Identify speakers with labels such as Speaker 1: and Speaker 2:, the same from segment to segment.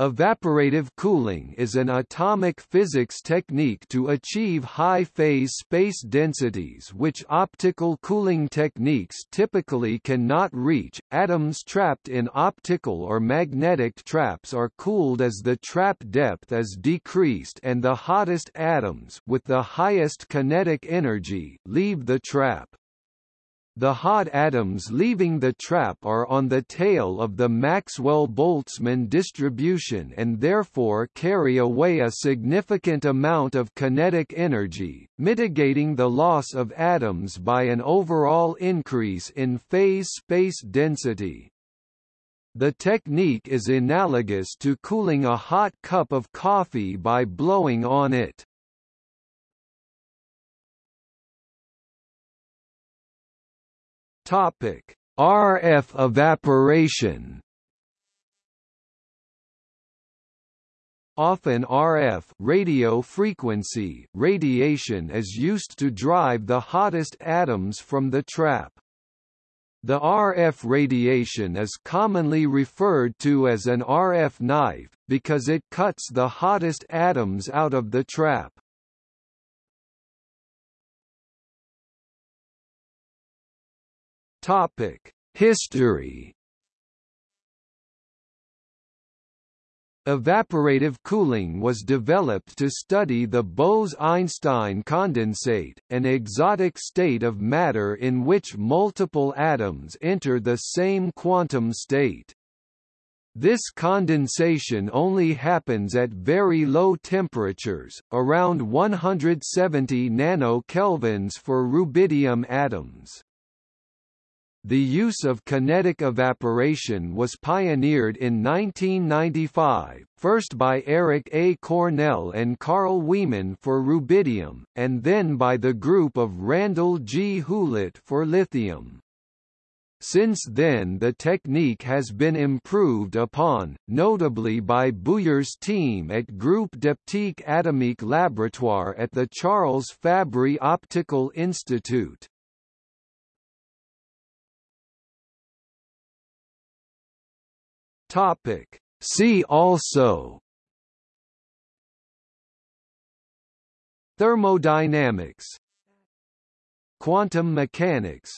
Speaker 1: Evaporative cooling is an atomic physics technique to achieve high-phase space densities which optical cooling techniques typically cannot reach. Atoms trapped in optical or magnetic traps are cooled as the trap depth is decreased and the hottest atoms with the highest kinetic energy leave the trap. The hot atoms leaving the trap are on the tail of the Maxwell-Boltzmann distribution and therefore carry away a significant amount of kinetic energy, mitigating the loss of atoms by an overall increase in phase space density. The technique is analogous to cooling a hot cup of coffee by blowing on it. Topic: RF evaporation. Often RF radio frequency radiation is used to drive the hottest atoms from the trap. The RF radiation is commonly referred to as an RF knife, because it cuts the hottest atoms out of the trap. Topic: History. Evaporative cooling was developed to study the Bose–Einstein condensate, an exotic state of matter in which multiple atoms enter the same quantum state. This condensation only happens at very low temperatures, around 170 nanokelvins for rubidium atoms. The use of kinetic evaporation was pioneered in 1995, first by Eric A. Cornell and Carl Wieman for rubidium, and then by the group of Randall G. Hulet for lithium. Since then the technique has been improved upon, notably by Bouyer's team at Groupe d'Optique Atomique Laboratoire at the Charles Fabry Optical Institute. Topic. See also Thermodynamics Quantum mechanics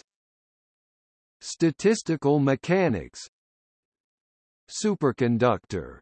Speaker 1: Statistical mechanics Superconductor